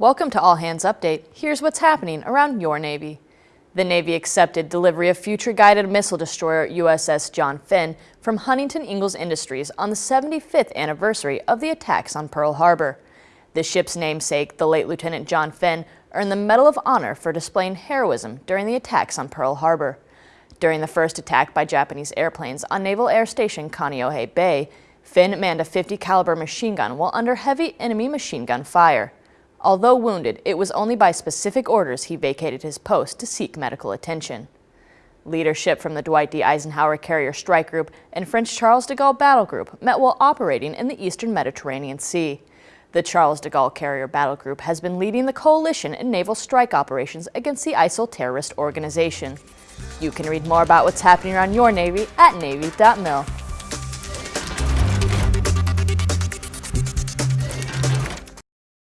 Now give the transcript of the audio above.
Welcome to All Hands Update. Here's what's happening around your Navy. The Navy accepted delivery of future guided missile destroyer USS John Finn from Huntington Ingalls Industries on the 75th anniversary of the attacks on Pearl Harbor. The ship's namesake, the late Lieutenant John Finn, earned the Medal of Honor for displaying heroism during the attacks on Pearl Harbor. During the first attack by Japanese airplanes on Naval Air Station Kaneohe Bay, Finn manned a 50 caliber machine gun while under heavy enemy machine gun fire. Although wounded, it was only by specific orders he vacated his post to seek medical attention. Leadership from the Dwight D. Eisenhower Carrier Strike Group and French Charles de Gaulle Battle Group met while operating in the eastern Mediterranean Sea. The Charles de Gaulle Carrier Battle Group has been leading the coalition in naval strike operations against the ISIL terrorist organization. You can read more about what's happening around your Navy at Navy.mil.